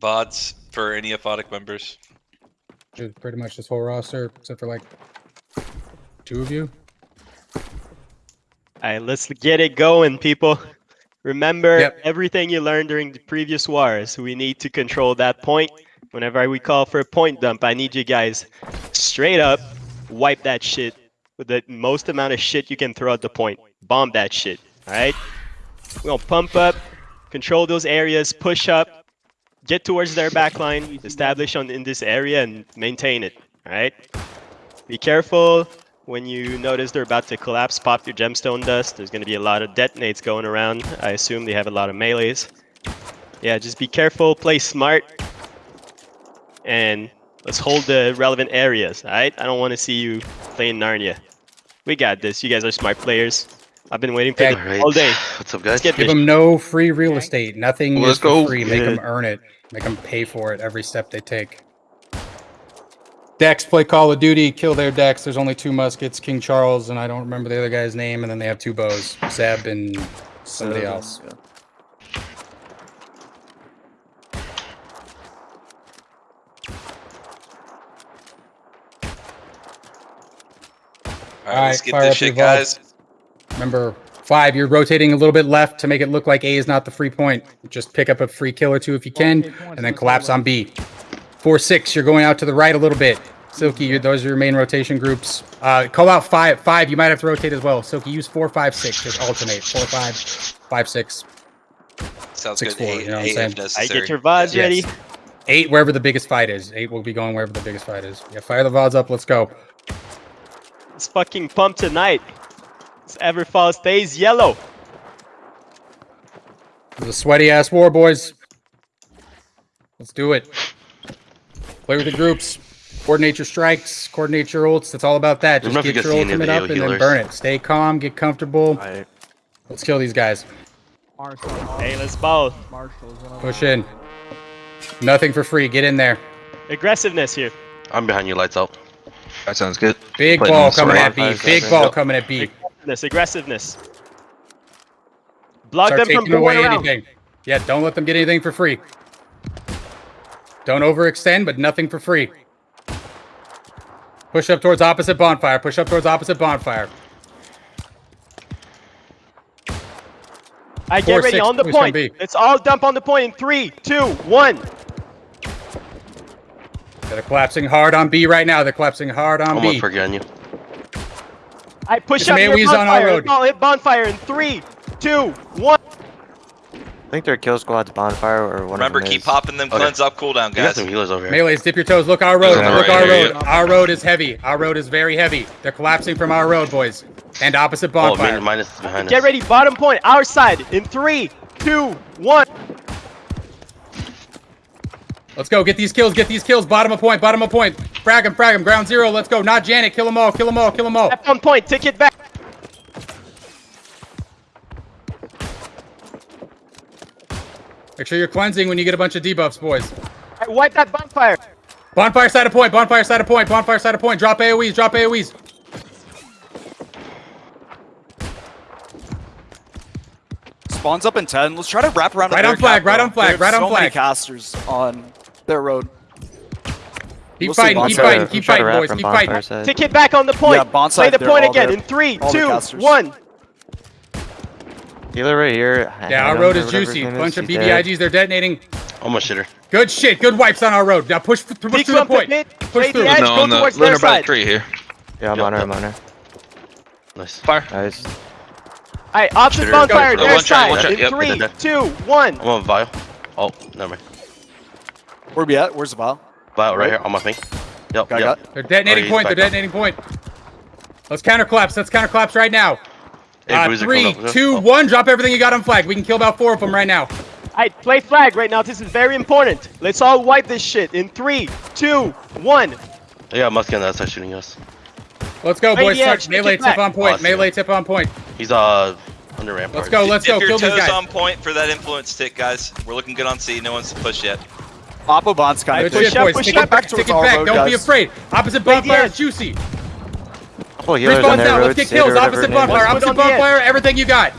VODs for any aphotic members. Dude, pretty much this whole roster, except for like two of you. All right, let's get it going, people. Remember Yep. everything you learned during the previous wars. We need to control that point. Whenever we call for a point dump, I need you guys straight up wipe that shit with the most amount of shit you can throw at the point. Bomb that shit. All right. We're gonna pump up, control those areas, push up, get towards their backline, establish on in this area, and maintain it. All right. Be careful when you notice they're about to collapse, pop your gemstone dust. There's going to be a lot of detonates going around. I assume they have a lot of melees. Yeah, just be careful, play smart, and let's hold the relevant areas, alright? I don't want to see you playing Narnia. We got this. You guys are smart players. I've been waiting for Okay. this Alright. all day. What's up, guys? Give them no free real estate. Nothing Well, is let's go. free. Make them earn it. Make them pay for it every step they take. Dex play Call of Duty, kill their decks. There's only two muskets, King Charles, and I don't remember the other guy's name. And then they have two bows, Zeb and somebody oh, else. All right, let's get this shit, guys. Remember, five, you're rotating a little bit left to make it look like A is not the free point. Just pick up a free kill or two if you can, and then collapse on B. Four, six, you're going out to the right a little bit. Silky, you those are your main rotation groups. Uh, call out five, five, you might have to rotate as well. Silky, use four, five, six, just alternate. Four, five, five, six. Sounds Six good. four, Eight, you know what I'm saying? if I get your VODs Yes. ready. Eight, wherever the biggest fight is. Eight will be going wherever the biggest fight is. Yeah, fire the VODs up, let's go. Let's fucking pump tonight. This Everfall stays yellow. It was a sweaty ass war, boys. Let's do it. Play with the groups. Coordinate your strikes. Coordinate your ults. That's all about that. Just me know if get your guys see ultimate of the up and then burn it. Stay calm. Get comfortable. Alright. Let's kill these guys. Marshall. Hey, let's ball. Marshall is one of Push in. Nothing for free. Get in there. Aggressiveness here. I'm behind you, lights out. That sounds good. Big Playing ball coming at B. Big ball coming at B. Aggressiveness. Aggressiveness. Block Start them from taking away going around. anything. Yeah, don't let them get anything for free. Don't overextend, but nothing for free. Push up towards opposite bonfire. Push up towards opposite bonfire. I Four, get ready six, on the point. B. Let's all dump on the point in three, two, one. They're collapsing hard on B right now. They're collapsing hard on Almost B. forgetting you. I push It's up your Maywee's on our bonfire. road. Let's all hit bonfire in three, two, one. I think their kill squad's bonfire or one Remember, keep is. popping them Okay. cleanse up cooldown, We got guys. some healers over here. Melees, dip your toes. Look our road. He's on the Look right our here, road. Our road is heavy. Our road is very heavy. They're collapsing from our road, boys. And opposite Oh, bonfire. min- minus is behind Get us. ready, bottom point, our side in three, two, one. Let's go. Get these kills. Get these kills. Bottom of point. Bottom of point. Frag him. Frag him. Ground zero. Let's go. Not Janet. Kill them all. Kill them all. Kill them all. Left on point, take it back. Make sure you're cleansing when you get a bunch of debuffs, boys. I wipe that bonfire. Bonfire side of point. Bonfire side of point. Bonfire side of point. Drop AoEs. Drop AoEs. Spawns up in 10. Let's try to wrap around Right on flag, cap, right on flag, They have right on so many flag. casters on their road. Keep We'll fighting. Keep fighting. Keep fighting, boys. Keep fighting. side. Take it back on the point. Yeah, bonsai, Play the point again there. in three, All two, one. Healer right here. Yeah, our road is juicy. name is, Bunch of he's dead. BBIGs. They're detonating. Almost shitter. Good shit. Good wipes on our road. Now push, push Peek through the from point. pit, Push through. edge, No, go on the towards their lunar by the side. tree here. Yeah, I'm Yep, on her, yep. I'm on her. Nice. Fire. Nice. Alright, opposite Shitter. bonfire, Go, their one shot, side in yep, three, hit it two, one. I'm on Vile. Oh, never mind. Where we at? Where's the vial? Vile right here on my thing. Yep, Got, yep. got. They're detonating Oh, point. They're back up. detonating point. Let's counter collapse. Let's counter collapse right now. Hey, Uh, Bruiser, three, come up. two, Oh. one. Drop everything you got on flag. We can kill about four of them right now. Alright, play flag right now. This is very important. Let's all wipe this shit in three, two, one. Yeah, Muskie on that side shooting us. Let's go, Play boys. Start edge, melee tip back. on point. Awesome. Melee tip on point. He's uh under rampart. Let's go. Let's Dip go. your Kill these toes guys. on point for that influence tick, guys. We're looking good on C. No one's pushed yet. Oppo Bond's kind Good of shit, Push up, boys. push up, it back. back Take it back. Don't be afraid. Opposite Play the bonfire is juicy. Couple Three healers on spawns their down. road. Let's get kills. Opposite her name is. bonfire. Opposite put on the edge. bonfire. Everything you got.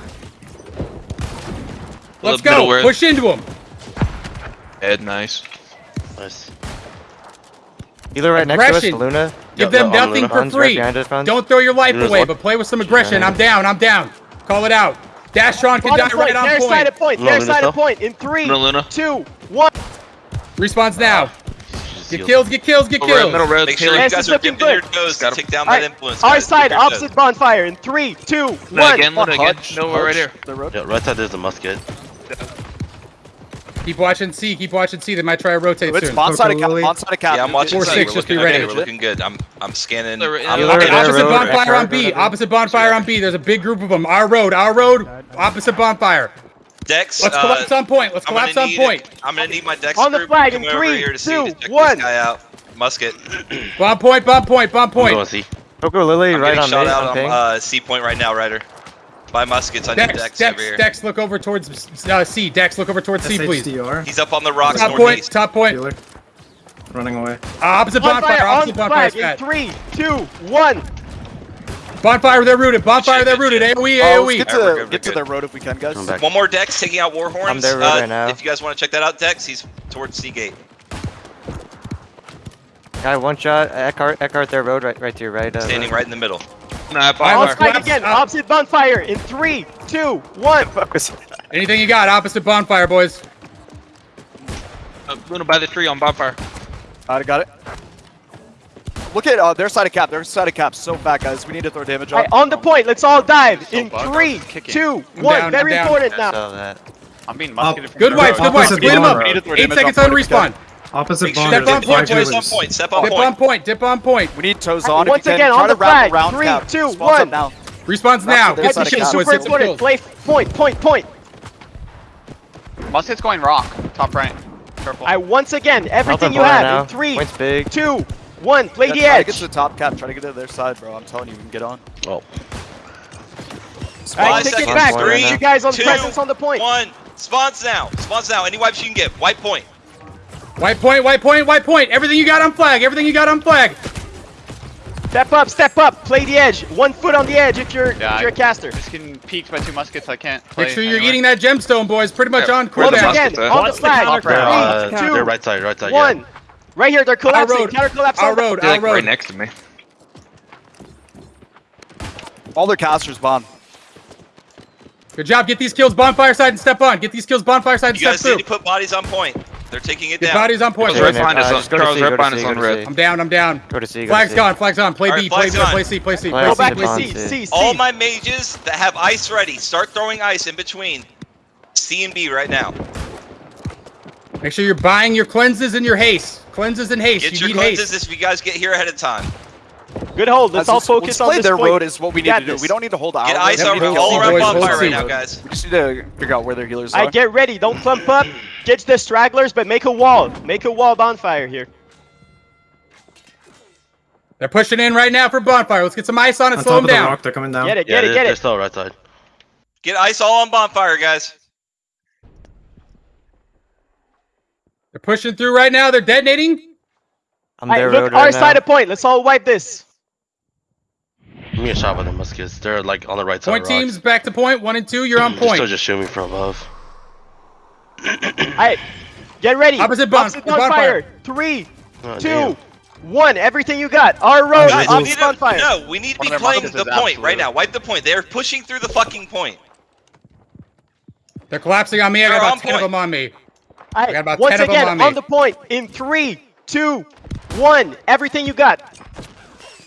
Let's go. word. Push into him. Ed, nice. Nice. Healer right next to us, Luna. Give them yeah, nothing for Funds right free. behind us, Funds. Don't throw your life Luna's away, but play with some aggression. Yeah. I'm down. I'm down. Call it out. Dashron can die Bottom right point, on their side point. of point, No, their side of point. In three, Luna, Luna. two, one. Respawns now. Just Get kills, get kills, get Middle red, kills. middle red. Make sure you guys are looking dipping your good. toes to Got him. take down that influence. Our side, Dip your toes. opposite bonfire. In three, two, one. again, Luna again. No, we're right here. The road. Yeah, right side there's a musket. Keep watching C. Keep watching C. They might try to rotate It's soon. spawn side of cap. Lily. Spawn side of cap. Yeah, I'm watching Four, six, just be ready. good. We're looking good. I'm I'm scanning. I'm Healer Okay, opposite road, bonfire on B. Opposite bonfire on B. There's a big group of them. Our road, our road. Opposite bonfire. Dex. Let's uh, collapse on point. Let's collapse on point. it- I'm gonna need my Dex On the group flag in come over three, here to see two, to check one. this guy out. Musket. Bomb point, bomb point, bomb I'm going point. C. Coco Lily I'm right getting on shot me. out on on uh, C point right now, Ryder. By muskets, on need Dex, Dex, Dex, over here. Dex, look over towards uh, C. Dex, look over towards C, please. SHDR. He's up on the rocks Top point, northeast. top point. Healer. Running away. Uh, opposite bonfire, Bonfire on opposite the bonfire. flag. In three, two, one. Bonfire, they're rooted. Bonfire, they're rooted. shit. AOE, Oh, let's get to, Alright, we're good, get to their road if we can, guys. One more Dex taking out Warhorns. I'm there uh, right now. If you guys want to check that out, Dex, he's towards C gate. Guy one shot. Eckhart, Eckhart, their road right, right to your right. Uh, Standing right in the middle. Nah, bonfire. let's again. up. Opposite bonfire. In three, two, one. Anything you got, opposite bonfire, boys. Uh, Luna by the tree on bonfire. I got it. Look at uh, their side of cap. Their side of cap. So fat, guys. We need to throw damage on. Alright, on the point. Let's all dive. So In bugged. three, Kicking. two, I'm one. down, Very important now. I'm being musketed musketed. Good wipes, good wipes. Opposite Clean them up. bonfire. We need to throw Eight seconds on on respawn. Opposite Make bomb. Step dip on point, boys boys. on point. Step on Dip on point, dip on point. We need toes on. Once again, on the flag. around Three, cap. two, Spawns up one. now. Respawns now. their Get side some of kills, cap. boys. Super important. kills. Play point, point, point. Musket's going rock. Top right. Careful. I once again, everything you have. now. In three, big. two, one. Play Yeah, the try to edge. get to the top cap. Try to get to their side, bro. I'm telling you, we can get on. Oh. Five Alright, take it back. Three, you guys on two, presence on the point. One. Spawns now. Spawns now. Any wipes you can get. White point. White point, white point, white point. Everything you got on flag. Everything you got on flag. Step up, step up. Play the edge. One foot on the edge if you're Yeah, if you're a caster. Just getting peeked by two muskets. I can't. Play Make sure you're anywhere. eating that gemstone, boys. Pretty much Yeah, on where the Once cooldown. again, on the flag. top Three. Uh, two, right side, right side. one. Right here, they're collapsing. road. Counter collapse. Our road, They're our like right next to me. All their casters bomb. Good job. Get these kills bonfire side and step on. Get these kills bonfire side and You step guys through. need to put bodies on point. They're taking it Get down. bodies on point. Charles Yeah, right behind us on just Charles right go to behind C, us go on to red. C. I'm down. I'm down. Go to C. Go Flag's to C. gone. Flag's on. Play All B. Play flag's B. on. Play C. Play C. Flag Go Go back to to C. C, C, C. All my mages that have ice ready, start throwing ice in between C and B right now. Make sure you're buying your cleanses and your haste. Cleanses and haste. Get you your need cleanses haste. if you guys get here ahead of time. Good hold. Let's Let's, all let's focus on play this their point. road is what we We need to do. this. We don't need to hold our Get ice Yep, over all around bonfire right now, guys. We just need to figure out where their healers are. I are. get ready. Don't clump up. Get the stragglers, but make a wall. Make a wall bonfire here. They're pushing in right now for bonfire. Let's get some ice on it. On Slow top them of the down. rock, they're coming down. Get it, Yeah, get they're, it, get they're it. still right side. Get ice all on bonfire, guys. They're pushing through right now. They're detonating. I'm Alright, their look road our right side now. of point. Let's all wipe this. Give me a shot with the muskets. They're like on the right side. Point of rocks. teams back to point. One and two. You're on They're still point. just shooting from above. Alright, get ready. Opposite bon- Opposite bonfire. bonfire. Three, Oh, two, damn. one. Everything you got. Our road. Guys, we opposite to, bonfire. no, we need to be playing the is point right now. Wipe the point. They're pushing through the fucking point. They're collapsing on me. I got They're about on ten of them on me. Alright, got about once 10 of 'em again, on me. on the point. In three, two, one. Everything you got.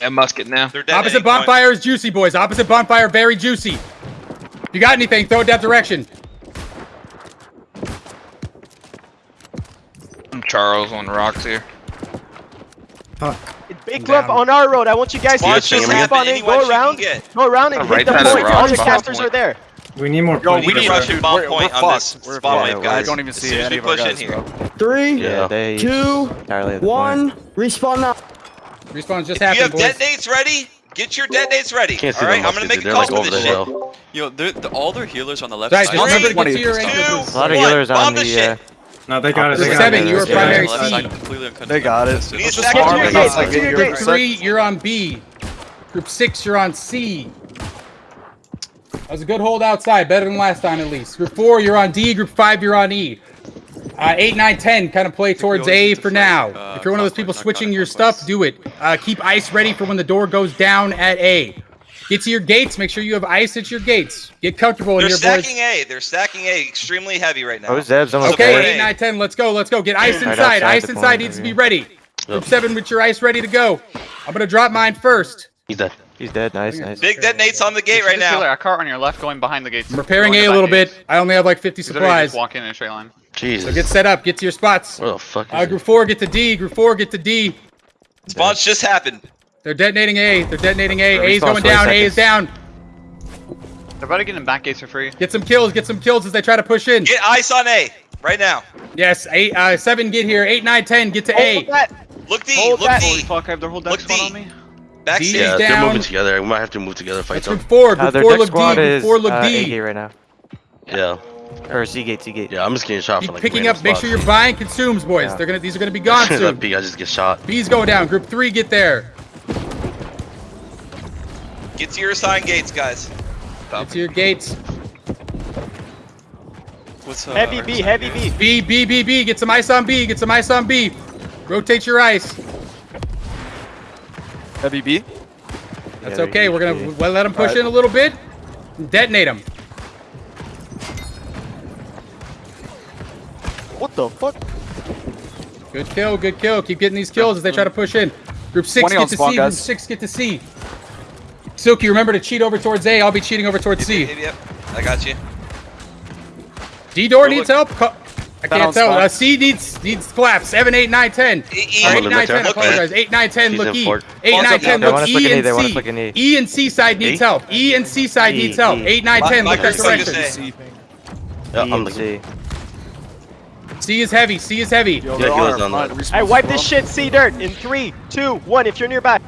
And musket now. They're detonating Opposite point. bonfire is juicy, boys. Opposite bonfire, very juicy. If you got anything, throw it that direction. I'm Charles on rocks here. Fuck. Big I'm clump down. on our road. I want you guys to Watch just this happen. respawn in, go around, go around and On hit right the point. All rock, your casters are there. We need more Yo, points. We need need to to- bomb we're- point we're on this. We're spawn fucked. wave, Yeah, guys. I don't even see soon as any we of our push in here. bro. Three, Yeah, they two, entirely one. point. Respawn now. Respawn's just If you have boys. detonates ready, get your detonates ready. Can't All right, I'm gonna muskets. make a They're call like for over the this shit. Yo, they're, the, all their healers on the left Guys, side. just remember to Three, get to your two. A lot of healers on this the. shit. Uh, No, they got it. They got Seven, it. you were Yeah. primary Left side C. completely. They got it. We need Just seconds farm to it get out, like, to your you're- three, you're on B. Group six, you're on C. That was a good hold outside, better than last time at least. Group four, you're on D. Group five, you're on E. Uh, 8, 9, 10, kind of play towards A to for fight, now. uh, if you're one of those people switching your stuff, do it. Uh, keep ice ready for when the door goes down at A. Get to your gates. Make sure you have ice at your gates. Get comfortable in They're here, boys. stacking A. They're stacking A extremely heavy right now. Oh, Zeb's almost Support Okay, A. 8, 9, 10, let's go, let's go. Get ice inside. outside Ice inside needs to be ready. Group 7 with your ice ready to go. I'm going to drop mine first. He's dead. He's dead. Nice, nice. Big detonates on the gate right this healer, now. A cart on your left going behind the gates. I'm repairing Going A a little gates. bit. I only have like 50 He's literally supplies. just walking in a straight line. Jesus. So get set up. Get to your spots. Where the fuck is Uh, it? group 4, get to D. Group 4, get to D. Spawns just happened. They're detonating A. They're detonating A. Respawn A is going 20 down. A is down. They're about to get in back gates for free. Get some kills. Get some kills as they try to push in. Get ice on A right now. Yes, eight, uh, seven get here. Eight, nine, ten get to Hold A. that. Look D. Hold Look that. D. Holy fuck, I have their whole deck Look squad D. on me. Back D. C. Yeah, they're moving together. We might have to move together, fight That's them. group four. Uh, Group their four deck look D. Group is four look uh, A D. right now. Yeah, Or C gate, C gate. yeah. I'm just getting shot Keep from like picking random up. Make sure you're buying consumes, boys. Yeah. They're gonna. These are gonna be gone that soon. B, I just get shot. B's going down. Group three, get there. Get to your assigned gates, guys. Get to your gates. What's up? Heavy B, heavy B. B, B, B, B. Get some ice on B. Get some ice on B. Rotate your ice. Heavy B. That's Yeah, okay. We're gonna B. let them push Alright. in a little bit. Detonate them. What the fuck? Good kill. Good kill. Keep getting these kills as they try to push in. Group six get to spawn, C. Group six get to C. Silky, remember to cheat over towards A. I'll be cheating over towards C. Yep, yep. I got you. D door needs look- help. Co- I can't tell. Uh, C needs needs collapse. Seven, eight, nine, ten. E, E, Or I'm eight, on the nine, ten. I apologize. Eight, nine, ten. He's Look E. Eight, Falls nine, ten. Look E and they want us C. looking E. E and C side needs help. E and C side needs help. E. Eight, nine, ten. Look that group focus direction. A. Yeah, E I'm and looking. C. C is heavy. C is heavy. Yo, Yeah, there he was are on that. Hey, wipe this shit, C dirt, in three, two, one. If you're nearby.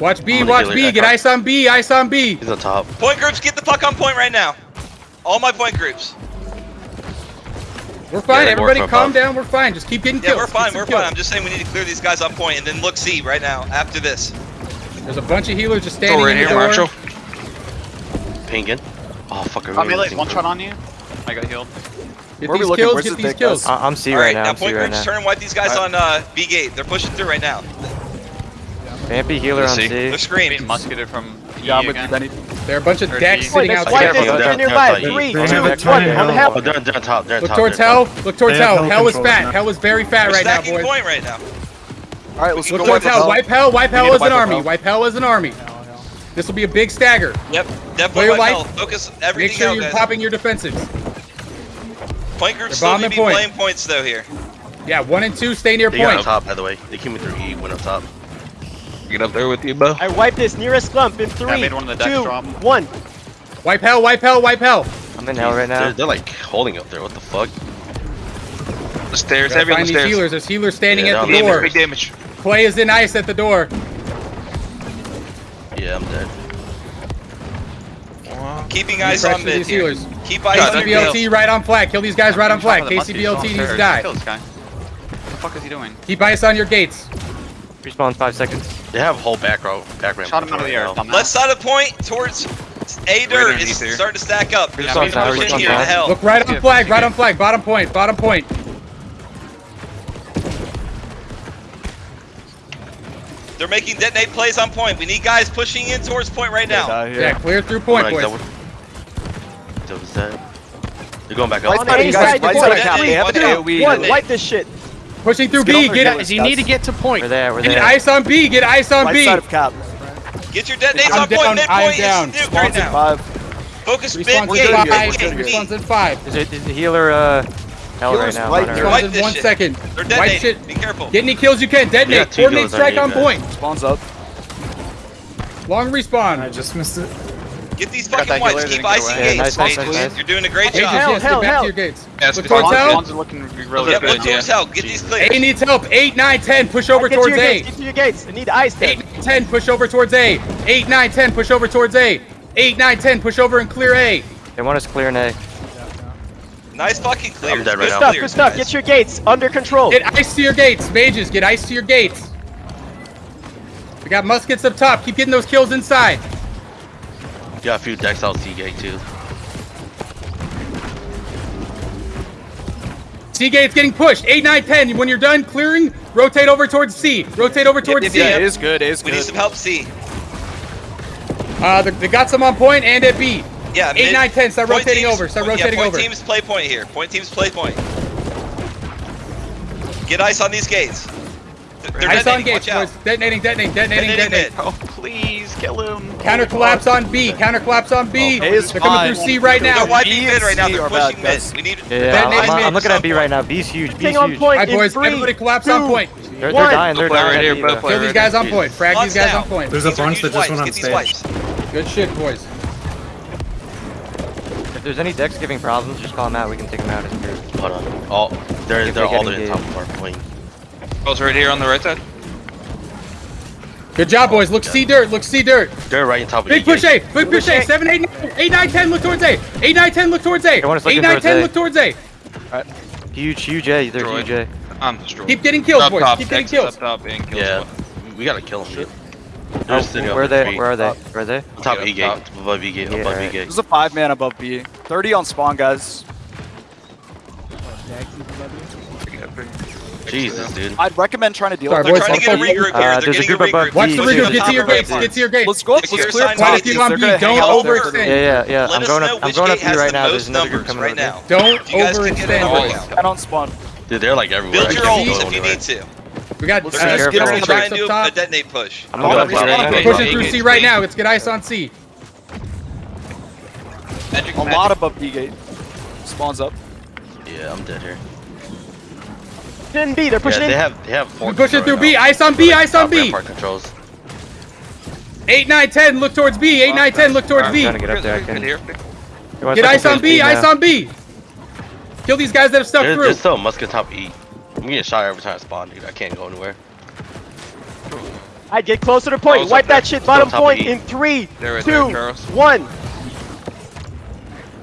Watch B. I'm gonna Watch B. Get ice on B. Ice on B. He's on top. Point groups, get the fuck on point right now. All my point groups. We're fine. Yeah, Everybody, calm above. down. We're fine. Just keep getting Yeah, kills. we're fine. We're kills. fine. I'm just saying we need to clear these guys on point and then look C right now after this. There's a bunch of healers just Go standing right in the here, door. Marshall. Pinging. Oh fuck! I'm really melee, one shot on you. I got healed. Get Where are we these looking? kills. Where's Get the these dick, kills. guys? I- I'm C All right right, now. now point right groups now. turn and wipe these guys Alright. on uh, B gate. They're pushing through right now. Vampy healer on C. C. They're Being screaming. musketed from Yeah, I'm with again. Denny. There are a bunch of decks sitting Wait, out let's wipe there. this. Careful, If you're they're- nearby. they're- Three, they two, have a one. ton of On the health. Oh, they're, they're on top. They're on Look top. towards hell. Look towards hell. hell Hell is fat. now. Hell is very fat We're right now, stacking boys. point right now. All right, let's go can Look go towards wipe hell. Wipe hell. Wipe hell need as an army. hell. Wipe hell as an army. This will be a big stagger. Yep, Play definitely your my life. health. Focus Make sure out, you're guys. popping your defensives. Point groups They're still need to be point. playing points though here. Yeah, one and two stay near They got on point. top, by the way. They came in through E, went up top. Get up there with you, Bo. I wipe this nearest clump in three, made one of the two, drop. one. Wipe hell. Wipe hell. Wipe hell. I'm in hell right They're, now. they're like holding up there. What the fuck? The stairs, Gotta heavy find the these stairs. healers. There's healers standing Yeah, at the down Damage, door. big damage. Clay is in ice at the door. Yeah, I'm dead. Keeping eyes Pressure on mid these here. healers. Keep eyes Yeah, on don't mid. KCBLT right on flag. Kill these guys right on flag. Shot with a KCBLT needs to die. Kill this guy. What the fuck is he doing? Keep ice on your gates. Respawn five seconds. They have a whole back row, back ramp. Shot him out of the air. right now. Left side of point towards A dirt underneath is here. starting to stack up. Yeah, some tower, respawn here to tower. hell. Look right on Yeah, flag. Right on flag. Bottom point. Bottom point. They're making detonate plays on point. We need guys pushing in towards point right now. Yeah, yeah. clear through point, Like, boys. that was- that was that. They're going back Right up. side, A you side, guys. Right point. side of cap. They have an Watch out. AoE. One. One. Wipe this shit. Pushing through Let's get B. over Get You need to get to point. We're there. We're Get there. ice on B. Get ice on Right B. side of cap. Get your detonates I'm on down, point. I'm Midpoint down. is nuked right Spawns in now. five. Focus mid Response gate. in five. we're good, we're Response in five. Is it is the healer uh hell right now? right on here. our- Wipe Response in this one shit. second. They're Wipe detonating. shit. Be careful. Get any kills you can. Yeah, Detonate. Coordinate strike on point. Spawns up. Long respawn. I just missed it. Get these fucking that whites. healer, Keep icing away. Yeah, gates. nice, nice, nice, nice. You're doing a great Pages, job. Hell, yes, hell, get back hell. to your gates. Yes, Look it's towards hell. Spawns are looking really Yeah, good. look towards Yeah. hell. Get these clear. A needs help. 8, 9, 10. Push over Get to towards your A. gates. Get to your gates. I need ice there. 8, 10. Push over towards A. 8, 9, 10. Push over towards A. 8, 9, 10. Push over and clear A. They want us clear an A. Nice fucking clear. I'm dead right Good now. Stuff, clears, good stuff. Get your gates under control. Get ice to your gates. Mages, get ice to your gates. We got muskets up top. Keep getting those kills inside. Got a few decks out C gate too. C gate's getting pushed. 8, 9, 10. When you're done clearing, rotate over towards C. Rotate over towards yep, C. Yeah, it is good. It is we good. need some help, C. Uh, they, got some on point and at B. Yeah, 8, mid, 9, 10. Start rotating teams, over. Start rotating yeah, point over. Point teams play point here. Point teams play point. Get ice on these gates. They're I saw engage. Detonating, detonating, detonating, detonating. Oh, please kill him. Counter collapse on B. Counter collapse on B. Oh, They're coming through C right now. They're wiping right now. They're pushing mid. We need yeah, I'm, I'm looking at B right now. B's huge. B's huge. All right, boys. Everybody collapse on point. They're, they're dying. They're dying. Kill these guys on point. Frag these guys on point. There's a bunch that just went on stage. Good shit, boys. If there's any decks giving problems, just call them out. We can take them out as a group. Hold on. Oh, they're they're all in top of our plane. Balls right here on the right side. Good job, boys. Look, C dirt. Look, C dirt. Dirt right on top of Big push A. Big push A. 7, 8, 9, 8, 9, 10. Look towards A. 8, 9, 10. Look towards A. 8, 9, 10. Look towards A. Alright. Huge, huge A. There's huge A. I'm destroyed. Keep getting kills, boys. Keep getting kills. Yeah. We gotta kill him, oh, where, are they, where are they? Where are they? On top of E gate. Above E gate. Above E gate. There's a five man above B. 30 on spawn, guys. Jesus, dude. I'd recommend trying to deal Sorry, with They're trying to get a regroup here. Uh, there's a group above Watch the regroup. Get to your gates. Get to your gates. Let's go up. Let's clear plastic on B. Don't overextend. Yeah, yeah, yeah. I'm going up. I'm going up here right now. There's another group coming right now. Don't overextend. I don't spawn. Dude, they're like everywhere. Build your ults if you need to. We got uh, skip on the back up top. A detonate push. I'm going up push Pushing through C right now. Let's get ice on C. Magic, a magic. lot above D gate. Spawns up. Yeah, I'm dead here pushing in B. They're pushing yeah, in. They have they have four. Pushing through. B. Ice on B. Ice on B. Part controls. Eight, nine, ten. Look towards B. Eight, nine, ten. Look towards B. I'm to get up there. Get ice on B. Ice on B. Kill these guys that have stuck through. There's still a musket top E. I'm getting shot every time I spawn, dude. I can't go anywhere. I get closer to point. Wipe that shit bottom point in three, two, one.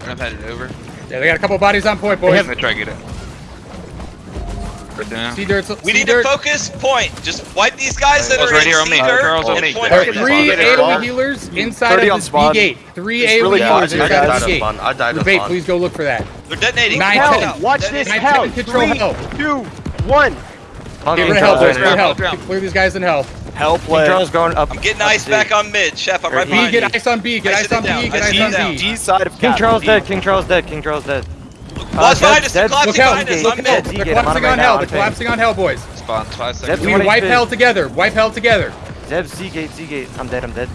I'm headed over. Yeah, they got a couple bodies on point, boys. They have, try to get it. Yeah. C dirt. We need dirt. to focus. Point. Just wipe these guys that are right here on me. Girls on me. Three AoE healers inside of this B gate. Three AoE really healers inside of this gate. I died of spawn. please go look for that. They're detonating. Nine hell. Watch this hell. Three, two, one. Get rid of hell, boys. Clear hell. Clear these guys in hell. Help. play. Drone's going up. I'm getting ice back on mid. Chef, I'm right behind you. Get ice on B. Get ice, ice on B. Get ice on B. D side of King Charles dead. King Charles dead. King Charles dead. Well, uh, behind us, they're collapsing behind us, I'm mid. They're collapsing on hell, they're collapsing on hell, boys. Spawn, five seconds. We wipe hell together, wipe hell together. Zeb, Z-gate, Z-gate. I'm dead, I'm dead.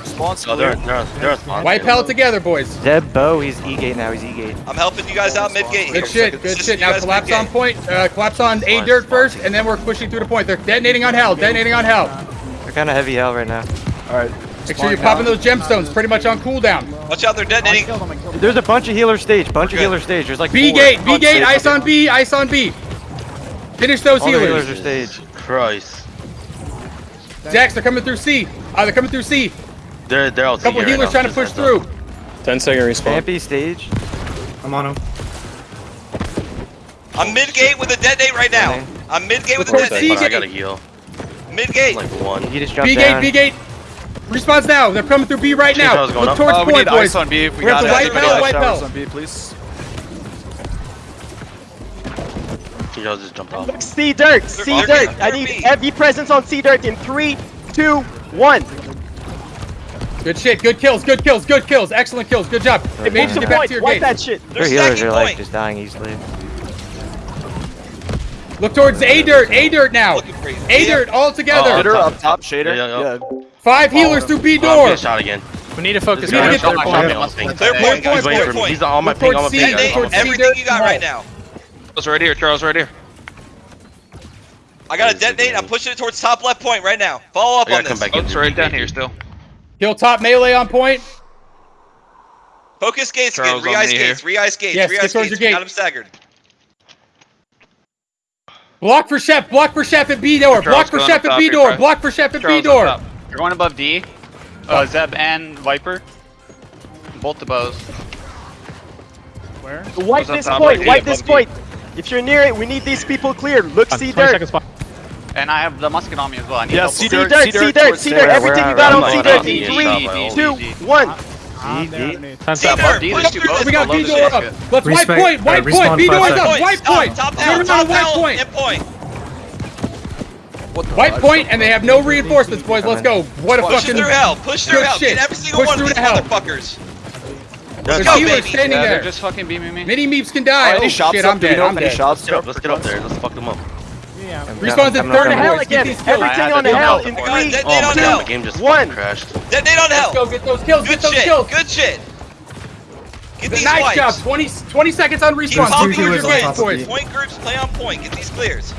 Response oh, they're, they're, they're Wipe hell together, boys. Zeb Bo, he's E-gate now, he's E-gate. I'm helping you guys out mid-gate. Good shit, good shit. Now collapse on point, uh, collapse on A-dirt first, and then we're pushing through the point. They're detonating on hell, detonating on hell. They're kind of heavy hell right now. Alright. Make sure you're popping those gemstones. Pretty much on cooldown. Watch out, they're detonating. There's a bunch of healer stage. Bunch of healer stage. There's like B gate. B gate. Ice on B. Ice on B. Finish those All healers. healers are stage. Christ. Jax, they're coming through C. Uh, they're coming through C. They're they're all. Couple healers trying to push through. Up. Ten second respawn. Campy stage. I'm on him. I'm mid gate with a detonate right now. I'm mid gate with a detonate. I gotta heal. Mid gate. Like one. He just dropped B gate. Down. B gate. Response now. They're coming through B right now. Look towards uh, point, boys. On B. We, got the white belt, white belt. on B, please. Tito just jumped off. C Dirt, C Dirt. I need heavy presence on C Dirt in three, two, one. Good shit. Good kills. Good kills. Good kills. Excellent kills. Good job. It made you get back to your game. that shit. Their healers are like just dying easily. Look towards A dirt. A dirt now. A dirt all together. Shader up top. Shader. yeah. Five healers through B door. Oh, shot again. We need to focus on clear point. point. Clear point. He's, point, point, point. he's on my ping. On my ping. Everything you got right now. Charles right here. Charles right here. I got a detonate. I'm pushing it towards top left point right now. Follow up on this. Oak's right down here still. Kill top melee on point. Focus gates again. Re-ice gates. Re-ice gates. Yes, Re-ice gates. Gate. Got him staggered. Block for Chef. Block for Chef at B door. Block for Chef at B door. Block for Chef at B door. You're going above D. Oh, Zeb and Viper. Both the bows. Where? Wipe this point, right wipe this point. If you're near it, we need these people cleared. Look, uh, C dirt. And I have the musket on me as well. I need yeah, C dirt, C dirt, C dirt, C dirt. Everything you got on C dirt. Three, two, one. I'm up. We got B door up. Let's wipe point, wipe point. B door up, wipe point. You're on a point. What the White point, and they have no reinforcements, boys. Let's go. What a Push fucking through hell. Push through hell. Shit. Get every single Push one of these the motherfuckers. Let's go, baby. standing yeah, there. Just fucking beaming me. Mini meeps can die. Right, oh, shots shit, I'm dead. I'm dead. Shots let's, let's get up there. Let's fuck them up. Yeah. Respawn at 30 hell again. Everything on the hell in three, two, the game just crashed. Detonate on hell. Let's go get those kills. Good get those shit. kills. Good shit. Get these nice job. 20, 20 seconds on respawn. Keep popping your games. Point groups, play on point. Get these clears.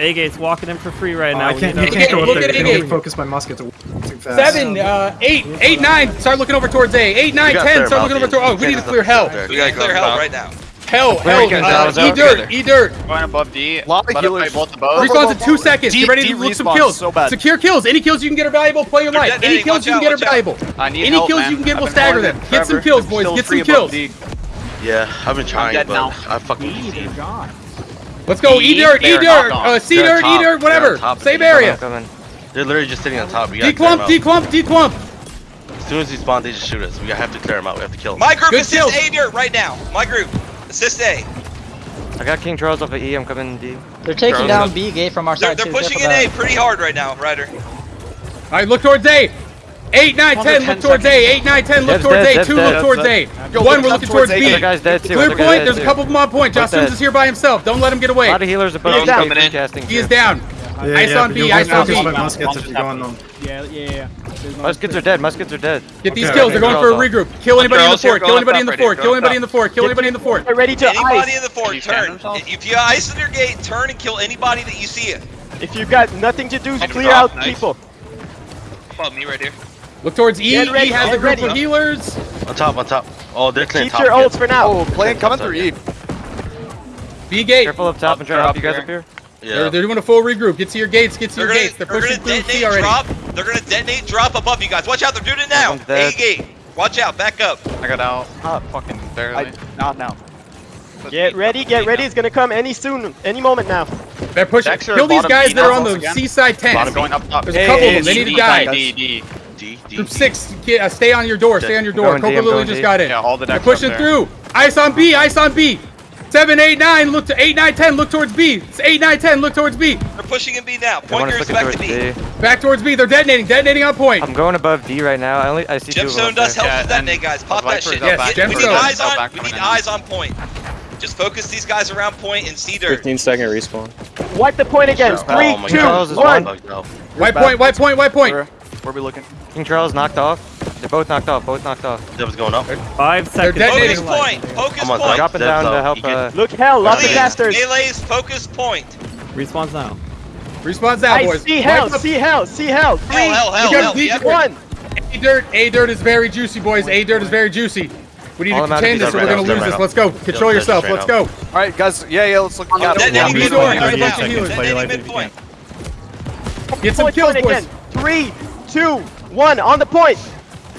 Agate's walking in for free right now. Uh, I can't, you can't go up there. I can't focus my muskets. to too fast. Seven, uh, eight, eight, nine. Start looking over towards A. Eight, nine, ten. Start looking over towards. Oh, we need to clear hell. We gotta clear hell right now. Hell, hell, uh, E dirt, E dirt. Going above D. Lava healers. Respawn's in two seconds. D, Get ready to loot some kills. So. Secure kills. Any kills you can get are valuable. Play your life. Any kills you can get are valuable. Any kills you can get will stagger them. Get some kills, boys. Get some kills. Yeah, I've been trying, but I fucking. Let's go, E dirt. E dirt, uh, C They're dirt, E dirt, whatever. Same area. Coming. They're literally just sitting on top. We declump, declump, declump. As soon as he spawned they just shoot us. We have to clear them out. We have to kill them. My group Good assist kill. A dirt right now. My group assist A. I got King Charles off of E. I'm coming D. They're taking Charles down B gate from our they're, side. They're too. pushing in A pretty hard right now, Ryder. All right, look towards A. Eight, nine, ten, look towards A. Eight, nine, ten, look towards A. Two, look towards A. One, we're looking towards B. Clear point, there's a couple of them on point. Jocelyn's is here by himself. Don't let him get away. A lot of healers above. He is down. Yeah, ice yeah, on B, ice on B. Muskets are going on. Yeah, yeah, yeah. Muskets are dead, muskets are dead. Get these kills, they're going for a regroup. Kill anybody in the fort, kill anybody in the fort, kill anybody in the fort, kill anybody in the fort. Ready to ice. Anybody in the fort, turn. If you ice in your gate, turn and kill anybody that you see it. If you've got nothing to do, clear out people. Above me right here. Look towards E. Get ready, e has a group ready. of healers. On top, on top. Oh, they're clearing Keep top. Your ults for now. Oh, plan coming through E. B gate. Careful up top up, and try to help you guys up here. Yeah. They're, they're, doing a full regroup. Get to your gates. Get to they're your gonna, gates. They're, they're pushing through C already. Drop. They're gonna detonate drop above you guys. Watch out. They're doing it now. A gate. Watch out. Back up. I got out. Not fucking barely. I, not now. Let's get ready. Get ready. It's gonna come any soon. Any moment now. They're pushing. Kill these guys that are on the seaside tent. There's a couple of them. They need a guy. D, D, Group D. six, get, uh, stay on your door, stay on your door. Coco Lily just got in. Yeah, all the decks They're pushing through. Ice on B, ice on B. Seven, eight, nine, look to eight, nine, ten, look towards B. It's eight, nine, ten, look towards B. They're pushing in B now. Pointers back to B. B. Back towards B. They're detonating, detonating on point. I'm going above D right now. I only I see Gemstone does help yeah, that day, guys. Pop that shit. Yes, Get, we need eyes on. We need eyes on point. Just focus these guys around point and see their 15 second respawn. Wipe the point again. Three, two, one. Wipe point, wipe point, wipe point. Where are we looking? King Charles knocked off. They're both knocked off. Both knocked off. Dev's going up. Five seconds. Focus point. Focus point. point. Dropping down to help. Uh, Look hell. Lots of casters. Melee's focus point. Response now. Response now, boys. See hell. See hell. See hell. Three. Hell, hell, hell, hell. One. A dirt. A dirt is very juicy, boys. A dirt is very juicy. We need All to contain this or right we're going to lose right this. Let's go. Control yourself. Let's go. All right, guys. Yeah, yeah. Let's look. Got it. Get some kills, boys. Three, two, one, on the point.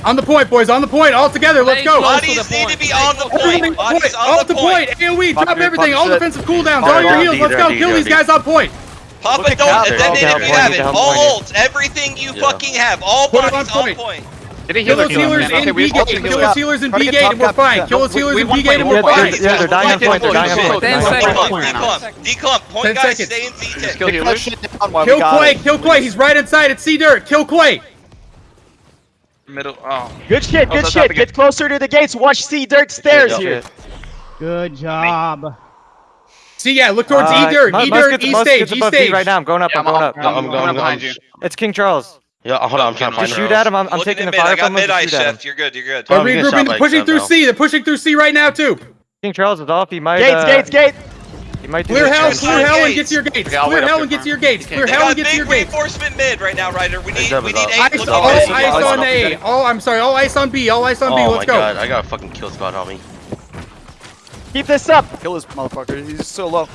On the point, boys. On the point. All together. Let's go. Bodies need to be on the point. Bodies on the point. AOE, drop everything. All defensive cooldowns. All your heals. Let's go. Kill these guys on point. Papa, don't, if you have it, all ults, everything you fucking have, all bodies on point. Did he heal those healers in B gate? Kill those healers in B gate and we're fine. Kill those healers in B gate and we're fine. Yeah, they're dying on point. They're dying on point. Ten. Decomp. Point guys, stay in B10. Kill. Kill Quay. Kill Quay. He's right inside at C dirt. Kill Quay. Middle. Oh. Good shit. Good shit. Get closer to the gates. Watch C dirt stairs here. Good job. See, yeah, look towards uh, E dirt. E dirt. E stage. E stage. Right now, I'm going up. I'm going up. I'm going behind you. It's King Charles. Yeah, hold on, I'm trying to find Just shoot at him. I'm, I'm taking the fire I got from him. mid eye shoot at shift. him. You're good. You're good. They're Oh, we get shot regrouping, pushing through now. C. They're pushing through C right now too. King Charles is off. He might. Gates, uh, gates, gates! He might do Clear hell, clear hell, and get to your gates. Okay, Clear hell and get to your gates. Clear hell and get to your gates. big reinforcement mid right now, Ryder. We need we need eight. Ice, all Look ice on A. All I'm sorry, all ice on B. All ice on B. Let's go. Oh my god. I got a fucking kill spot on me. Keep this up! Kill this motherfucker. He's so low.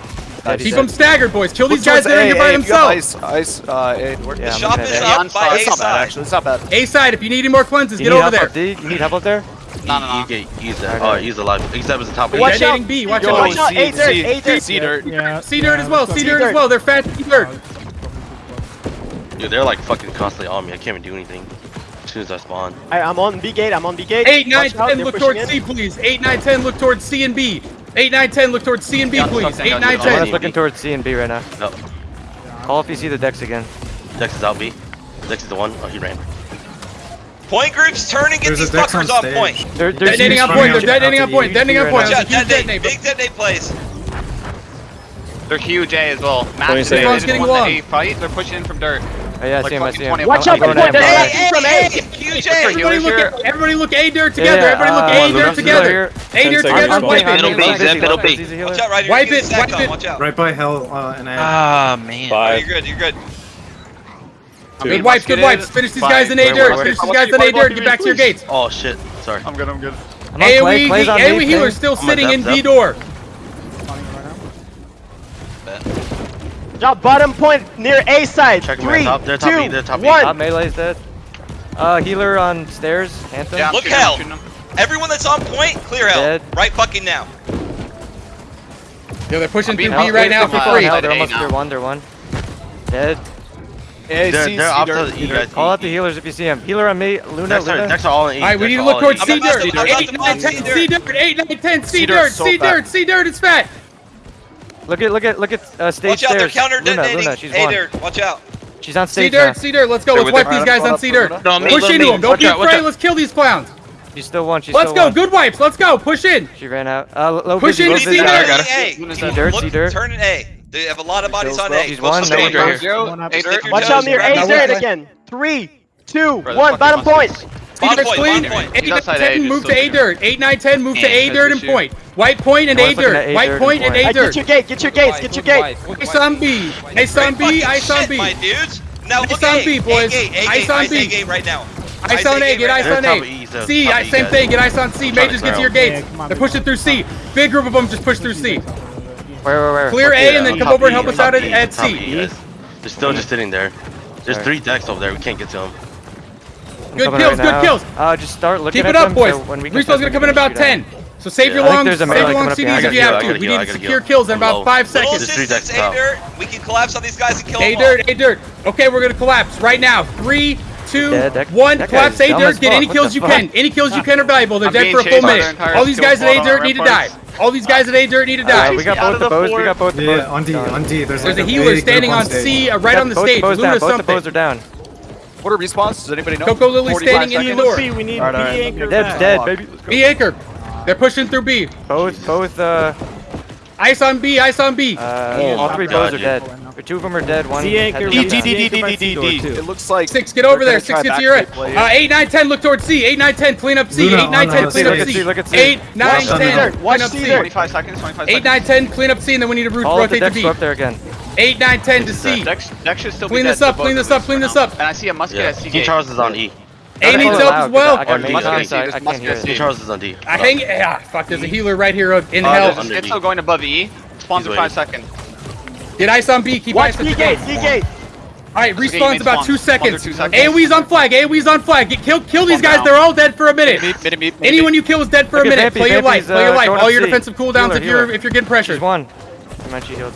Keep six. them staggered, boys. Kill these Which guys that are here by themselves. Ice, ice, uh, yeah, the shop is up by A, side. Bad, actually, it's not bad. A side, if you need any more cleanses, get over there. D? You need help up there? No, no, no. You get, he's, uh, oh, he's alive. He's up at the top. Watch out. B. Watch Yo, out. Watch out. A dirt. A dirt. C dirt. Yeah. C dirt as well. C dirt as well. They're fat. C dirt. Dude, they're like fucking constantly on me. I can't even do anything. As soon as I spawn. Alright, I'm on B gate. I'm on B gate. 8, 9, 10, look towards C, please. 8, 9, 10, look towards C and B. 8, 9, 10, look towards C and B, yeah, please. 8, 9, 10. Looking towards C and B right now. No. Call if you see the Dex again. Dex is out B. Dex is the one. Oh, he ran. Point group's turning There's get these fuckers on point. They're, they're detonating on point. They're detonating on point. Detonating on point. Yeah, detonate. Big detonate plays. They're huge A as well. Matt is getting the one fight. They're pushing in from dirt. Oh, yeah, I like see him, I see him. Watch out for that hey, from hey, QJ! Everybody look, at, everybody look A dirt together, yeah, everybody look uh, A dirt together! A dirt together, wipe it! It'll be, Zip, it'll be. Watch out, Ryder, wipe it, wipe it! Right by Hell uh, and A. Ah, man. You're good, you're good. Good wipes, good wipes. Finish these guys in A dirt. Finish these guys in A dirt. Get back to your gates. Oh shit. Sorry. I'm good, I'm good. AoE, AoE healer still sitting in B door. Drop bottom point near A side. Check Three, top. They're top two, B. They're top one. Top melee's dead. Uh, healer on stairs. Anthem. Yeah, Look hell. Everyone that's on point, clear hell. Dead. Right fucking now. Yo, they're pushing through B right now for free. Hell, they're almost through one. They're one. Dead. Yeah, they're, off to the E. Call out the healers if you see them. Healer on me, Luna, next Luna. Next are all in E. Alright, we need to look towards C-Dirt. 8, 9, 10, C-Dirt, 8, 9, 10, C-Dirt, C-Dirt, C-Dirt, it's fat. Look at look at look at uh, stage Watch out, they're counter Luna, detonating. Luna, she's hey won. there, watch out. She's on stage. C dirt, now. Dirt, let's go. Let's wipe these guys on C dirt. No, me, Push into them. Don't be afraid. Let's kill these clowns. She still won. She Let's still go. Won. Good wipes. Let's go. Push in. She ran out. Uh, low Push in. C dirt. C dirt. Turn an A. They have a lot of bodies on A. He's one. No one here. Watch out near A dirt again. Three, two, one. Bottom point. Bomb point, clean. point. 8, 9, 10, move to A dirt. 8, nine, ten, move to A dirt and point. White point and A dirt. White point and A dirt. Get your gate, get your gates, get your gate. Ice on B. Ice on B, ice on B. My dudes. Now look B, boys. Ice on B. Right now. Ice on A, get ice on A. C, same thing, get ice on C. Majors, get to your gates. They're pushing through C. Big group of them just push through C. Where, where, where? Clear A and then come over and help us out at C. They're still just sitting there. There's three decks over there, we can't get to them. Good kills, right good now. kills. Uh, just start looking Keep it up, boys. So Respawn's gonna come in about 10. So save yeah, your long, save your long CDs if you have to. We need to secure kills in about five seconds. A dirt. We can collapse on these guys and kill them. A dirt, A dirt. Okay, we're gonna collapse right now. Three, two, one. Collapse A dirt. Get any kills you can. Any kills you can are valuable. They're dead for a full minute. All these guys at A dirt need to die. All these guys at A dirt need to die. Uh, we got both the, the bows. We got both the yeah, bows. on D, on D. There's, there's like a healer standing on C, uh, right on the stage. Luna something. Both the bows are down. What are respawns? Does anybody know? Coco Lily standing in the lure. We need all right, B all right. anchor. Deb's dead, baby. B anchor. They're pushing through B. Both, both, uh... Ice on B, ice on B. Uh, yeah, all three bows are dead. Two of them are dead. One. D anchor. D D D D D D D. It looks like six. Get over there. Six. Get to your right. Uh, eight, nine, ten. Look towards C. Eight, nine, ten. Clean up C. Luna, eight, nine, ten. Clean up C. Look at C. Eight, nine, ten. Clean up C. Twenty-five seconds. Twenty-five seconds. Eight, nine, ten. Clean up C, and then we need to rotate the B. All the decks up there again. Eight, nine, ten to C. Deck, deck should still clean be this up, clean this up, clean this up. And I see a musket yeah. at C. D Charles is on E. A needs help as well. I got or musket at Charles is on D. I hang. Ah, fuck. There's a healer right here in uh, hell. It's still going above E. Spawns in five seconds. Get ice on B. Keep ice on B. Gate. C gate. All right, respawns about two seconds. two. AoE's on flag. AoE's on flag. Get, kill, kill these guys. Down. They're all dead for a minute. Beep, beep, beep, Anyone you kill is dead for okay, a minute. Uh, play your life. play your life. All your defensive cooldowns if you're if you're getting pressured. There's one. I'm actually healed.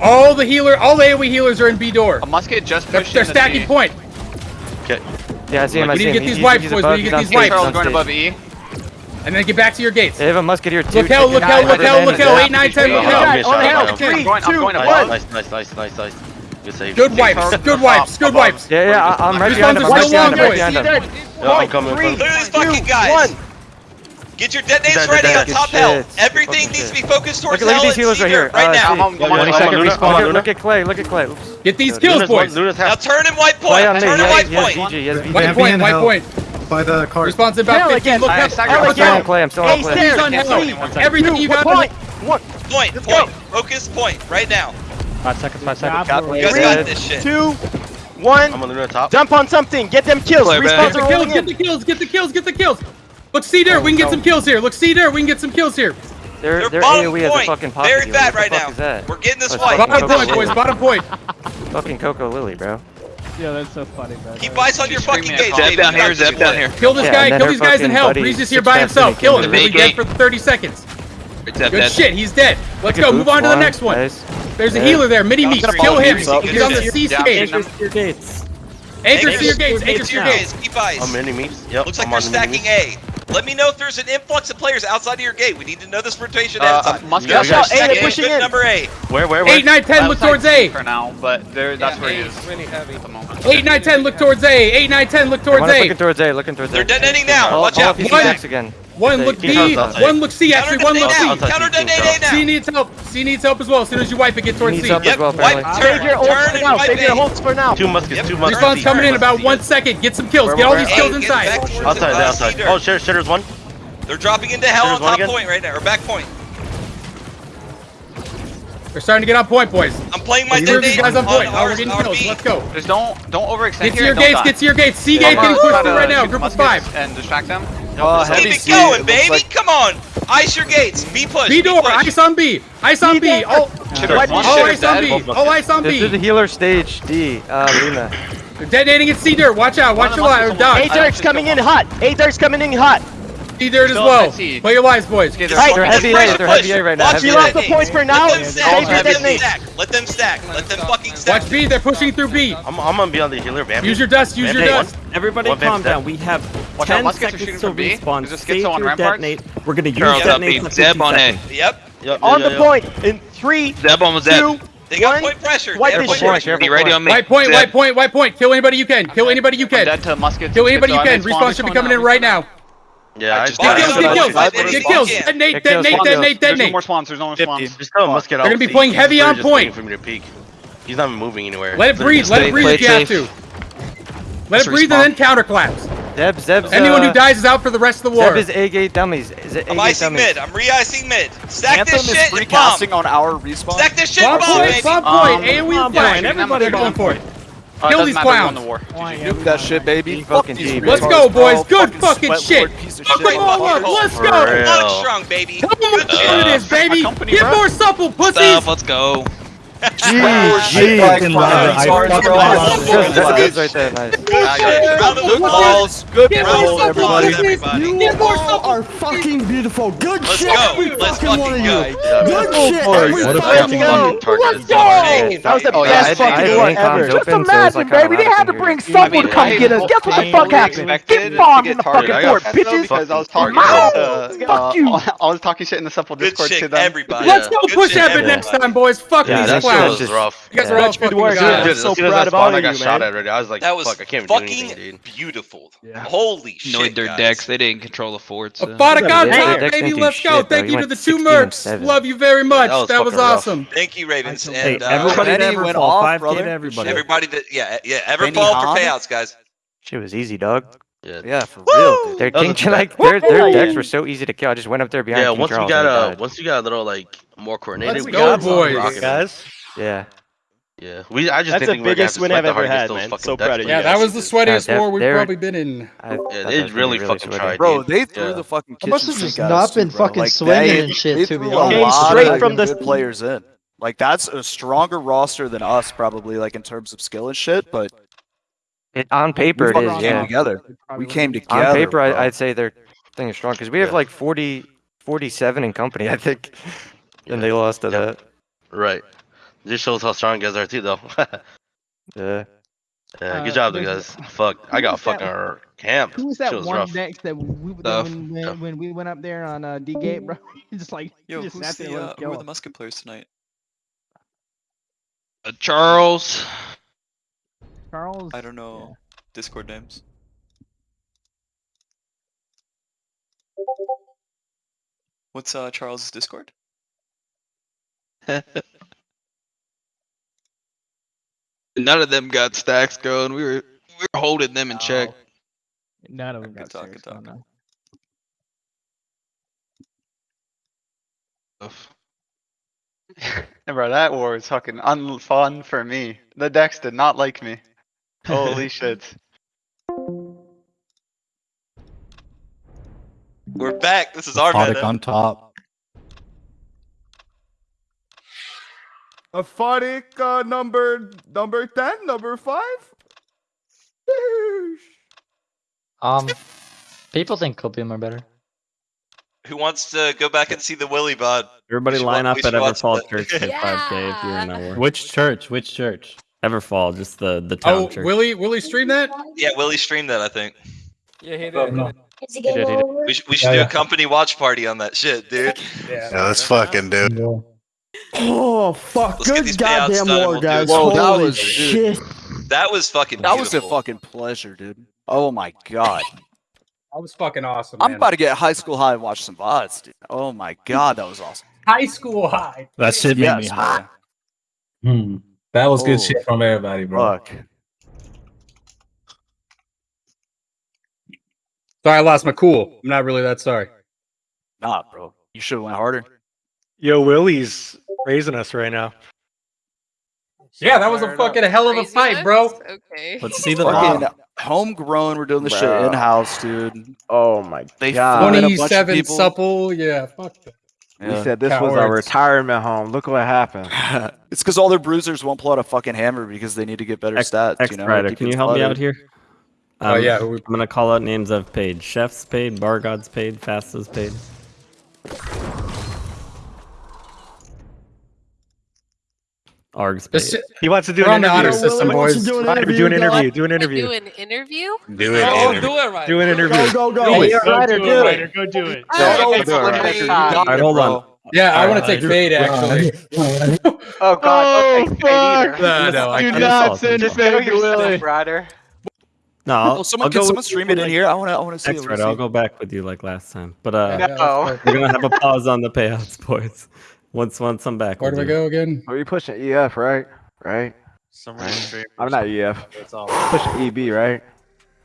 All the healer, all the AoE healers are in B door. A musket just pushed They're, they're stacking point. Okay. Yeah, I see him, like, I see him. We need to get these wipes, boys. We need to get these wipes. Charles going above E. And then get back to your gates. They have a musket here too. Look hell, look hell, look hell, look hell. 8, nine, ten, 10, look hell. On hell. 3, 2, Nice, nice, nice, nice, nice. Good wipes, good wipes, good wipes. Yeah, yeah, I'm right behind him. I'm right behind him. I'm coming. Lose this fucking guys on top hell. Everything needs to be focused towards Look at- Luna. Look at Clay. Look at Clay. Oops. Get these Good. kills, Luna's boys. Now turn him white point. Turn He him white point. VG. He has VG. White point, white point. By the cart. Response in about 15. again. Look I up. I'm still on Clay. I'm still on Clay. He's on hell. Everything you got. point, one. Point, Let's go. point. Focus point right now. Five seconds, five seconds. Cap, You guys three, got this shit. two, one. I'm on Luna top. Jump on something. Get them kills. Play, man. Respawns Get are kills, get the kills, get the kills, get the kills. Look, see there, oh, we can get some kills here. Look, see there, we can get some kills here. They're, they're, they're bottom AOE point. Fucking bad right now. That? We're getting this oh, white. Bottom point, boys. Bottom point. fucking Coco Lily, bro. Yeah, that's so funny, bro. Keep ice on your fucking gates. Zep down here. Zep down here. Kill this yeah, guy. Kill these guys and help. He's just here by himself. Kill him. He's dead for 30 seconds. Good shit. He's dead. Let's go. Move on to the next one. There's a healer there. Mini meat. Kill him. He's on the C stage. Anchor to your gates. Anchor to your gates. Keep eyes. On mini meat. Yeah. Looks like they're stacking A. Let me know if there's an influx of players outside of your gate. We need to know this rotation. Uh, outside. uh, Musket, yeah, out. Eight, pushing in. Number eight. Where, where, where? Eight, nine, ten. Look towards A. For now, but there, that's yeah, where he is. Really heavy at the moment. Eight, nine, ten. Look towards A. Eight, nine, ten. Look towards A. Looking towards A. Looking towards A. They're detonating now. Watch out. One. Again. One look B, one look C actually, one look C. Counter detonate now. C needs help. C needs help as well. As soon as you wipe it, get towards C. Yep, wipe, turn, your turn, and Save your holds for now. Two muskets, two muskets. Respawn coming in about one second. Get some kills. Get all these kills inside. Outside, outside. Oh, shitter's one. They're dropping into hell on top point right now, or back point. They're starting to get on point, boys. I'm playing my detonate. guys on point. Oh, we're getting kills. Let's go. Just don't, don't overextend Get to your gates, get to your gates. C gate getting pushed through right now, group of five. And distract them. Oh, keep it going, it baby! Like... Come on! Ice your gates! B push! B door! B push. Ice on B! Ice on B! Oh! Oh, ice on B! Oh, ice on B! This is the healer stage, D, uh, Luna. Detonating at C dirt, watch out, watch your line. A dirt's coming in hot! A dirt's coming in hot! C dirt as well. Play your lives, boys. Okay, they're, right. they're heavy A. They're heavy A right now. Watch you lost the points for now. Let them stack. Let them stack. Let them stack. Let them fucking stack. Watch B. They're pushing through B. I'm, I'm gonna be on the healer, man. Use your dust. Use your dust. Everybody calm down. We have 10 seconds to respawn. Stay through detonate. We're gonna use detonate for 50 on A. Yep, on the point in three, Zeb on they got point pressure. White point pressure. Be ready on me. White point, white point, white point. Kill anybody you can. Kill anybody you can. Dead to muskets. Kill anybody you can. Respawn should be coming in right now. Yeah, I just get kills, get kills, get kills, get kills. Nate, detonate, detonate, detonate. There's no more swamps. There's no more swamps. Just go. Let's get out. They're gonna be playing heavy on point. For me to peek. He's not even moving anywhere. Let it breathe. Let it breathe if you have to. Let it breathe and then counterclaps. Zeb's, Zeb's, uh, Anyone uh, who dies is out for the rest of the war. Zeb is A-gate dummies. Is it I'm icing dummies. mid. I'm re-icing mid. Stack Anthem this shit is and bomb. on our respawn. Stack this shit bomb, bomb, baby. Bomb point, um, AoE bomb, bomb point. Everybody going for it. Uh, Kill these clowns. The war. Oh, nuke that shit, baby. Fuck Let's go, boys. Good oh, fucking, fucking shit. Fuck them all up. Let's go. Strong, baby. Come on, uh, it is, baby. Company, Get bro. more supple, pussies. Stuff, let's go. Jeez, fucking love it. I fucking love it. Good right there, guys. Good balls. Good balls, everybody. You all are fucking beautiful. Good shit. Every fucking one of you. Good shit. Every fucking one of you. Let's go. That was the best fucking one ever. Just imagine, baby. They had to bring someone to come get us. Guess what the fuck happened? Get bombed in the fucking port, bitches. Fuck you. I was talking shit in the supple Discord to them. Let's go push that next time, boys. Fuck these that was just rough. You guys yeah. are all good work. Guys. Dude, so proud of all I got you, shot man. at already. I was like, that was fuck, I can't fucking do anything, dude. beautiful. Yeah. Holy shit, Knowing their guys. decks, they didn't control the forts. So. Aphotic on top, baby. Let's go. Thank you to the two mercs. Love you very much. That was awesome. Thank you, Ravens. Uh, everybody that went off, brother. Everybody. Everybody that yeah yeah ever fall for payouts, guys. Shit was easy, dog. Yeah, yeah, for Woo! real. Their king, like their their decks were so easy to kill. I just went up there behind. Yeah, King once Charles we got a uh, once we got a little like more coordinated. Let's we go, boys, guys. Yeah. Yeah, we. I just That's the biggest win I've ever had, man. So proud of you. Yeah, that was the sweatiest yeah, war we've probably been in. Yeah, they really, really fucking sweaty. tried, bro. They threw yeah. the fucking I must have just not been too, fucking like, swinging and shit. To be honest, Came straight from the players in. Like that's a stronger roster than us, probably. Like in terms of skill and shit, but it, on paper it is. Yeah, together. We came together. On paper, I, would say they're. thing is strong because we have like 40, 47 in company, I think, and they lost to that. Right. Just shows how strong guys are too, though. yeah. Yeah, good uh, job, guys. Fuck, I got fucking our camp. Who was that was one next that we when, when, when, we went up there on uh, D gate, bro? just like yo, just who's the, uh, who are the musket players tonight? Uh, Charles. Charles. I don't know yeah. Discord names. What's uh Charles' Discord? None of them got stacks going. We were we were holding them in check. None of them got talk, stacks talk. going. Bro, that war was fucking unfun for me. The decks did not like me. Holy shit. We're back. This is our Podic meta. on top. Aphotic uh, number number ten, number five. Um, people think copium are better. Who wants to go back and see the Willy VOD? Everybody line wa- up at Everfall that. Church at 5K if you're in our war. Which church? Which church? Everfall, just the the town Oh, church. Willie, Willie stream that? Yeah, Willie streamed that, I think. Yeah, he Oh, no. He did, he did. We, sh- we should Yeah, do yeah. a company watch party on that shit, dude. Yeah. Yeah, let's fucking do it. Oh fuck! Let's get Good these payouts goddamn done war, we'll guys. it. Whoa, that Holy was- dude. shit! That was fucking That was a fucking pleasure, dude. Oh my god. That was fucking awesome. I'm man. about to get high school high and watch some VODs, dude. Oh my god, that was awesome. high school high. That shit made me Yes, hot. man. Hmm. That was good Oh, shit from everybody, bro. Fuck. Sorry, I lost my cool. I'm not really that sorry. Nah, bro. You should have went harder. Yo, Willie's raising us right now. Yeah, that was a fucking hell of a fight, bro. Okay. Let's see the Fucking homegrown. We're doing this shit Bro. in house, dude. Oh my They god. flew in a 27 people. supple. Yeah, fuck that. We Yeah. said this was our Cowards. retirement home. Look what happened. it's because all their bruisers won't pull out a fucking hammer because they need to get better X, stats. X you know, Rider, can you help me out here? Oh, Um, yeah, who we- I'm gonna call out names I've paid. Chef's paid, Bar God's paid, Fasta's paid. Arg's paid. He wants to do We're an on the interview. system, Willie wants boys. do an Ryder, interview, do an interview. Do an Do interview. an interview? Oh, Do it. interview. do it right. Do an interview. Go go go! Do it. Yeah, Ryder, do it. Go do it. Oh, Yeah, do it, All right, hold on. Yeah, I All want to take fade actually. Oh god, don't take no, no, Do can't. not send Just fade to Willie. Ryder. No, I'll, Well, someone I'll can go someone stream it in here. I want to. I want to see. X it. Rider, I'll go back with you like last time. But uh, No. we're gonna have a pause on the payouts, boys. Once once I'm back. Where do we'll we do it. go again? Are you pushing EF, right? Right? Somewhere stream. I'm not EF. Pushing EB, right?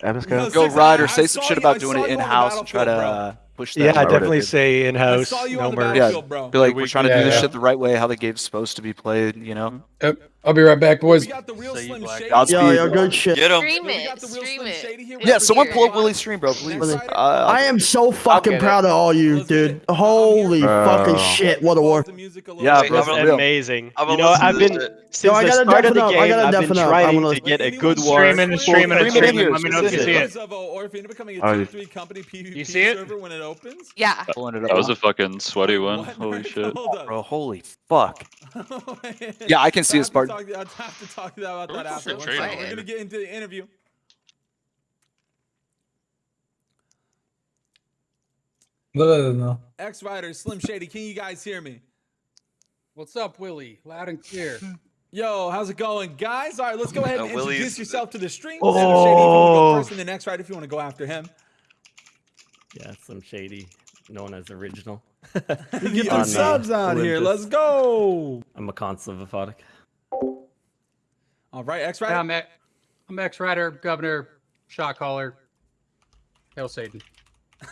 Episcode? Go Six, Ryder. I- Say some saw shit you- about doing it in house and try to battlefield, uh, push that. Yeah, I definitely say in house. saw you No on merge. Yeah, bro. be like we're trying to Yeah, do this yeah. shit the right way, how the game's supposed to be played. You know. Yep. I'll be right back, boys. We got the real So you Slim black- Shady. Godspeed. Yo, yo, good shit. Get him. Stream it. got the real Stream it. Yeah, someone pull up here. Willie's stream, bro, please. Uh, I am so fucking get it. proud of all you, Let's dude. Holy Bro. fucking shit! What a war. The music a little Yeah, bro, I'm for gonna- real. amazing. I'm You know, I've been this since Yo, I the gotta start of the up, I game. gotta I've been deafen I'm trying gonna- get a good war. streaming full streaming and control. streaming. Let me know if you see it. Or if you're becoming a Oh, tier three company PvP see it? server when it opens. Yeah. pulling it up. That was a fucking sweaty one. Holy shit. Bro, holy fuck. Yeah, I can see I his have to part. talk- I have to talk about that Where's the after. One trade second. on We're gonna get into the interview. X Rider, Slim Shady, can you guys hear me? What's up, Willie? Loud and clear. Yo, how's it going, guys? All right, let's go ahead Uh, and Willie's- introduce yourself to the stream. Oh. Slim Shady, if you want to go first, and then X Rider, if you want to go after him. Yeah, some shady, known as original. Get On, the uh, subs out here. Let's go. I'm a constant of Aphotic. All right, X Yeah, Rider. I'm, X- I'm X Rider, Governor, shot caller. Hail Satan.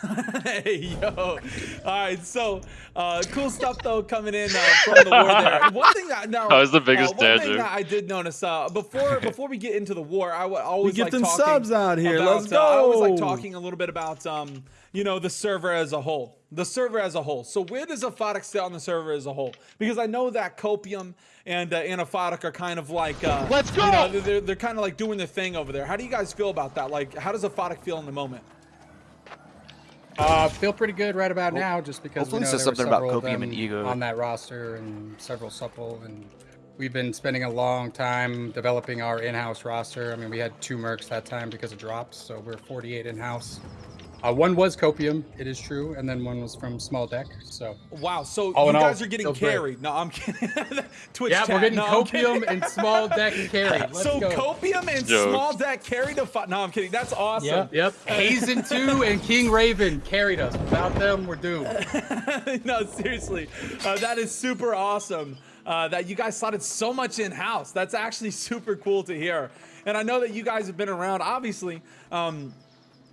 hey yo! All right, so uh, cool stuff though coming in uh, from the war there. One thing I now That was the biggest uh, one thing that I did notice uh, before before we get into the war, I would always get like them talking subs out here. About, Let's uh, I always like talking a little bit about um you know the server as a whole, the server as a whole. So where does Aphotic sit on the server as a whole? Because I know that Copium and uh, and Aphotic are kind of like uh, Let's You go! know, they're they're kind of like doing their thing over there. How do you guys feel about that? Like, how does Aphotic feel in the moment? Uh, feel pretty good right about now, just because we Hopefully know it says there something about several Copium and Ego. on that roster and several supple, and we've been spending a long time developing our in-house roster. I mean, we had two mercs that time because of drops, so we're 48 in-house. Uh, one was Copium, it is true, and then one was from Small Deck. So Wow, so All you in all, guys are getting feels great. carried. No, I'm kidding. Twitch yeah, chat. we're getting no, Copium and Small Deck carried. Let's so go. Copium and Jokes. Small Deck carried a fight. No, I'm kidding. That's awesome. Yep, yep. Hazen 2 and King Raven carried us. Without them, we're doomed. no, seriously, uh, that is super awesome. Uh, that you guys slotted so much in house. That's actually super cool to hear. And I know that you guys have been around. Obviously, um,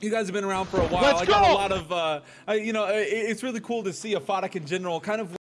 you guys have been around for a while. Let's I got go! a lot of, uh, I, you know, it, it's really cool to see a Aphotic in general kind of